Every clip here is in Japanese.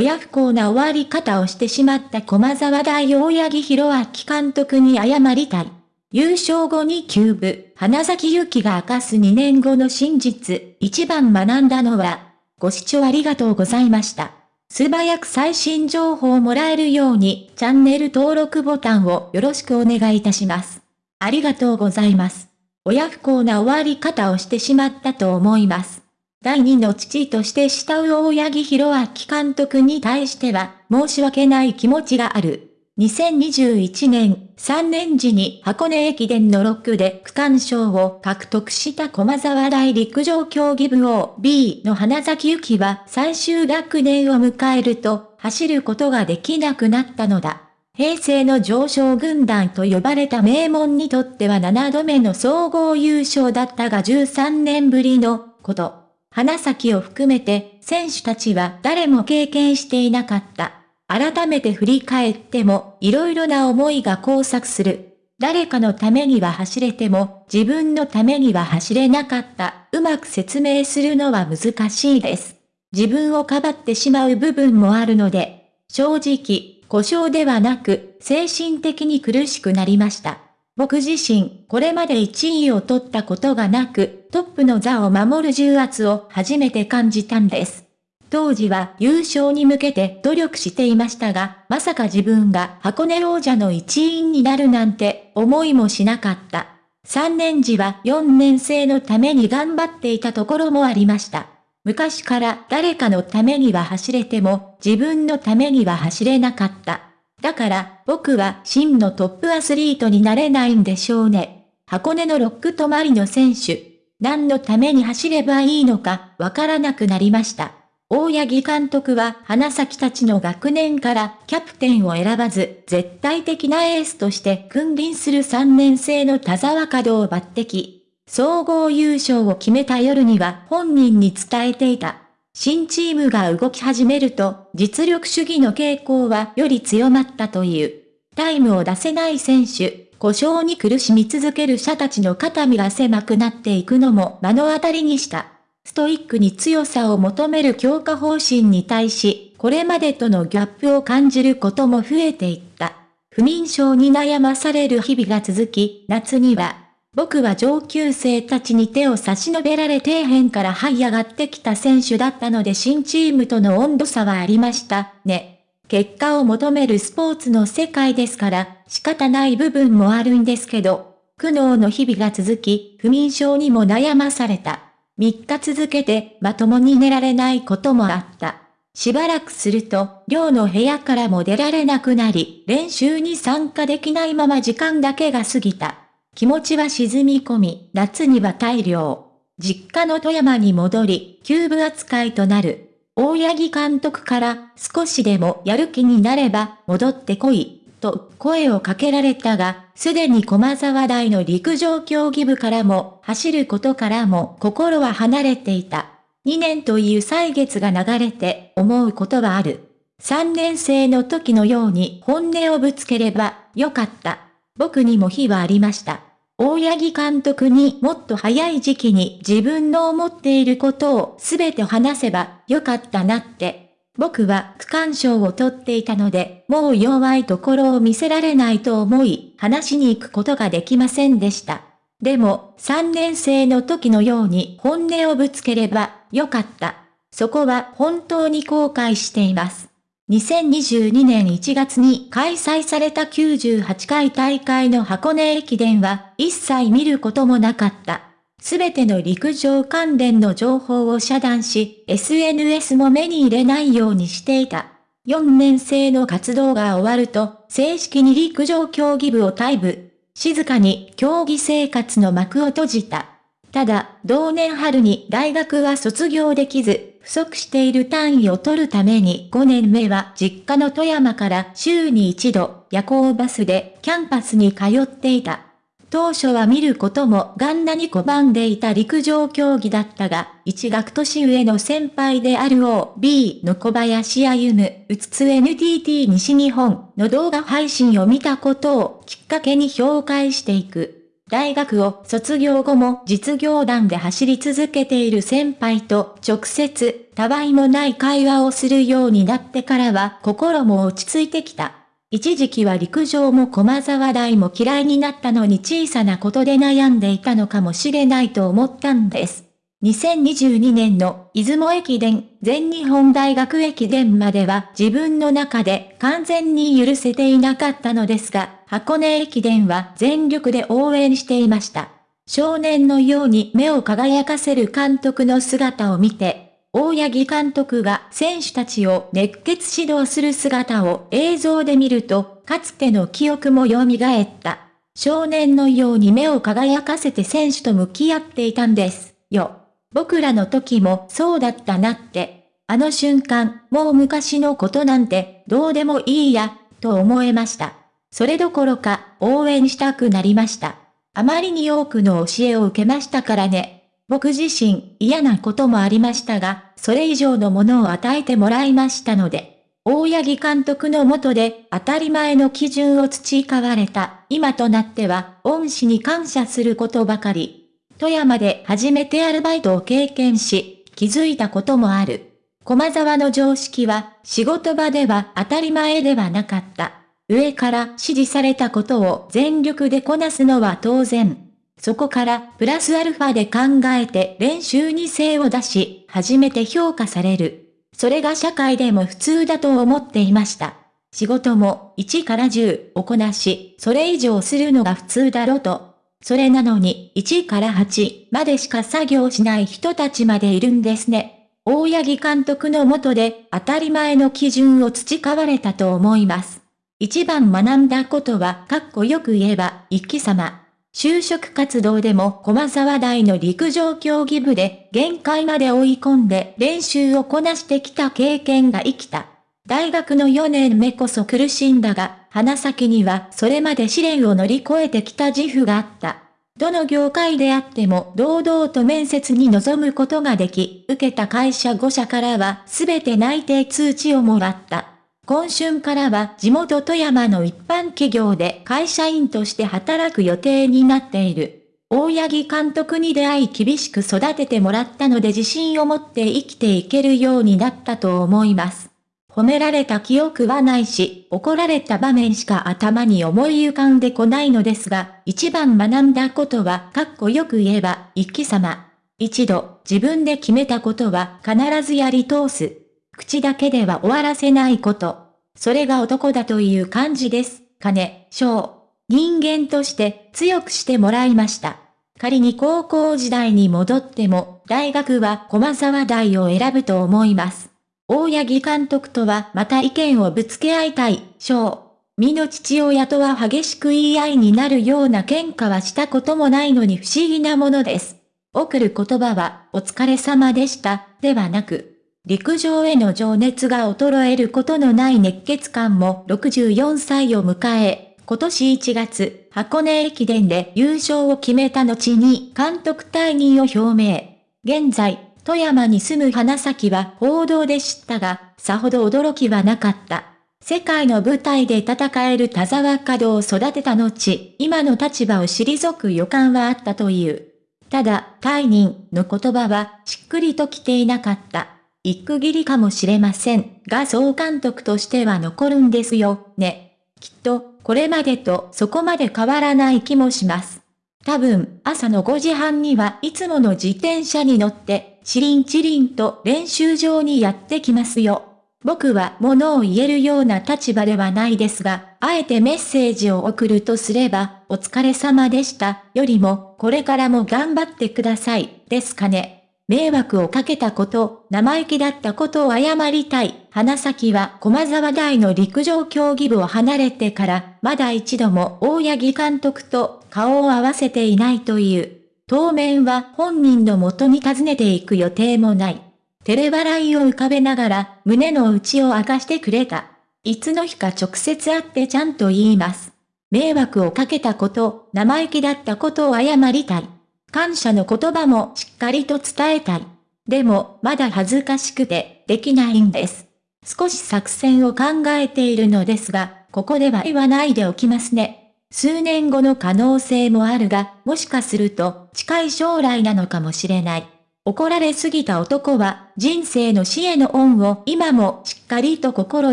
親不幸な終わり方をしてしまった駒沢大大八木弘明監督に謝りたい。優勝後にキューブ、花咲ゆきが明かす2年後の真実、一番学んだのは、ご視聴ありがとうございました。素早く最新情報をもらえるように、チャンネル登録ボタンをよろしくお願いいたします。ありがとうございます。親不幸な終わり方をしてしまったと思います。第二の父として慕う大八木弘明監督に対しては、申し訳ない気持ちがある。2021年3年時に箱根駅伝の6区で区間賞を獲得した駒沢大陸上競技部 OB の花崎幸は最終学年を迎えると走ることができなくなったのだ。平成の上昇軍団と呼ばれた名門にとっては7度目の総合優勝だったが13年ぶりのこと。花咲を含めて選手たちは誰も経験していなかった。改めて振り返っても、いろいろな思いが交錯する。誰かのためには走れても、自分のためには走れなかった。うまく説明するのは難しいです。自分をかばってしまう部分もあるので、正直、故障ではなく、精神的に苦しくなりました。僕自身、これまで1位を取ったことがなく、トップの座を守る重圧を初めて感じたんです。当時は優勝に向けて努力していましたが、まさか自分が箱根王者の一員になるなんて思いもしなかった。3年時は4年生のために頑張っていたところもありました。昔から誰かのためには走れても自分のためには走れなかった。だから僕は真のトップアスリートになれないんでしょうね。箱根のロック止まりの選手。何のために走ればいいのかわからなくなりました。大八木監督は花咲たちの学年からキャプテンを選ばず、絶対的なエースとして君臨する3年生の田沢門を抜擢。総合優勝を決めた夜には本人に伝えていた。新チームが動き始めると、実力主義の傾向はより強まったという。タイムを出せない選手、故障に苦しみ続ける者たちの肩身が狭くなっていくのも目の当たりにした。ストイックに強さを求める強化方針に対し、これまでとのギャップを感じることも増えていった。不眠症に悩まされる日々が続き、夏には、僕は上級生たちに手を差し伸べられ底辺から這い上がってきた選手だったので新チームとの温度差はありましたね。結果を求めるスポーツの世界ですから仕方ない部分もあるんですけど、苦悩の日々が続き、不眠症にも悩まされた。3日続けてまともに寝られないこともあった。しばらくすると、寮の部屋からも出られなくなり、練習に参加できないまま時間だけが過ぎた。気持ちは沈み込み、夏には大量。実家の富山に戻り、キューブ扱いとなる。大八木監督から少しでもやる気になれば戻ってこいと声をかけられたが、すでに駒沢大の陸上競技部からも、走ることからも心は離れていた。2年という歳月が流れて思うことはある。3年生の時のように本音をぶつければよかった。僕にも非はありました。大八木監督にもっと早い時期に自分の思っていることをすべて話せばよかったなって僕は区間賞を取っていたので、もう弱いところを見せられないと思い、話しに行くことができませんでした。でも、3年生の時のように本音をぶつければ、よかった。そこは本当に後悔しています。2022年1月に開催された98回大会の箱根駅伝は一切見ることもなかった。すべての陸上関連の情報を遮断し、SNS も目に入れないようにしていた。4年生の活動が終わると、正式に陸上競技部を退部。静かに競技生活の幕を閉じた。ただ、同年春に大学は卒業できず、不足している単位を取るために5年目は実家の富山から週に一度夜行バスでキャンパスに通っていた。当初は見ることもガンナに拒んでいた陸上競技だったが、一学年上の先輩である OB の小林歩むうつつ NTT 西日本の動画配信を見たことをきっかけに評価していく。大学を卒業後も実業団で走り続けている先輩と直接、たわいもない会話をするようになってからは心も落ち着いてきた。一時期は陸上も駒沢大も嫌いになったのに小さなことで悩んでいたのかもしれないと思ったんです。2022年の出雲駅伝、全日本大学駅伝までは自分の中で完全に許せていなかったのですが、箱根駅伝は全力で応援していました。少年のように目を輝かせる監督の姿を見て、大八木監督が選手たちを熱血指導する姿を映像で見ると、かつての記憶も蘇った。少年のように目を輝かせて選手と向き合っていたんです、よ。僕らの時もそうだったなって。あの瞬間、もう昔のことなんて、どうでもいいや、と思えました。それどころか、応援したくなりました。あまりに多くの教えを受けましたからね。僕自身、嫌なこともありましたが、それ以上のものを与えてもらいましたので。大八木監督のもとで当たり前の基準を培われた、今となっては、恩師に感謝することばかり。富山で初めてアルバイトを経験し、気づいたこともある。駒沢の常識は、仕事場では当たり前ではなかった。上から指示されたことを全力でこなすのは当然。そこからプラスアルファで考えて練習に精を出し、初めて評価される。それが社会でも普通だと思っていました。仕事も1から10をこなし、それ以上するのが普通だろうと。それなのに1から8までしか作業しない人たちまでいるんですね。大八木監督のもとで当たり前の基準を培われたと思います。一番学んだことは、かっこよく言えば、一気様。就職活動でも駒沢大の陸上競技部で限界まで追い込んで練習をこなしてきた経験が生きた。大学の4年目こそ苦しんだが、花咲にはそれまで試練を乗り越えてきた自負があった。どの業界であっても堂々と面接に臨むことができ、受けた会社5社からは全て内定通知をもらった。今春からは地元富山の一般企業で会社員として働く予定になっている。大八木監督に出会い厳しく育ててもらったので自信を持って生きていけるようになったと思います。褒められた記憶はないし、怒られた場面しか頭に思い浮かんでこないのですが、一番学んだことは、かっこよく言えば、一気様。一度、自分で決めたことは必ずやり通す。口だけでは終わらせないこと。それが男だという感じです。金、章。人間として強くしてもらいました。仮に高校時代に戻っても、大学は駒沢大を選ぶと思います。大八木監督とはまた意見をぶつけ合いたい、章。身の父親とは激しく言い合いになるような喧嘩はしたこともないのに不思議なものです。送る言葉は、お疲れ様でした、ではなく、陸上への情熱が衰えることのない熱血感も64歳を迎え、今年1月、箱根駅伝で優勝を決めた後に監督退任を表明。現在、富山に住む花咲は報道で知ったが、さほど驚きはなかった。世界の舞台で戦える田沢稼働を育てた後、今の立場を退く予感はあったという。ただ、退任の言葉はしっくりと来ていなかった。一区切りかもしれませんが総監督としては残るんですよ、ね。きっと、これまでとそこまで変わらない気もします。多分、朝の5時半にはいつもの自転車に乗って、チリンチリンと練習場にやってきますよ。僕は物を言えるような立場ではないですが、あえてメッセージを送るとすれば、お疲れ様でした、よりも、これからも頑張ってください、ですかね。迷惑をかけたこと、生意気だったことを謝りたい。花咲は駒沢大の陸上競技部を離れてから、まだ一度も大八木監督と顔を合わせていないという。当面は本人の元に訪ねていく予定もない。照れ笑いを浮かべながら胸の内を明かしてくれた。いつの日か直接会ってちゃんと言います。迷惑をかけたこと、生意気だったことを謝りたい。感謝の言葉もしっかりと伝えたい。でも、まだ恥ずかしくて、できないんです。少し作戦を考えているのですが、ここでは言わないでおきますね。数年後の可能性もあるが、もしかすると近い将来なのかもしれない。怒られすぎた男は人生の死への恩を今もしっかりと心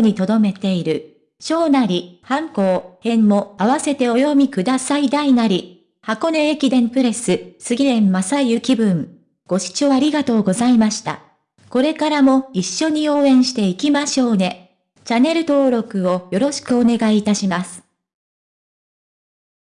に留めている。小なり、反抗、編も合わせてお読みください大なり。箱根駅伝プレス、杉縁正幸文。ご視聴ありがとうございました。これからも一緒に応援していきましょうね。チャンネル登録をよろしくお願いいたします。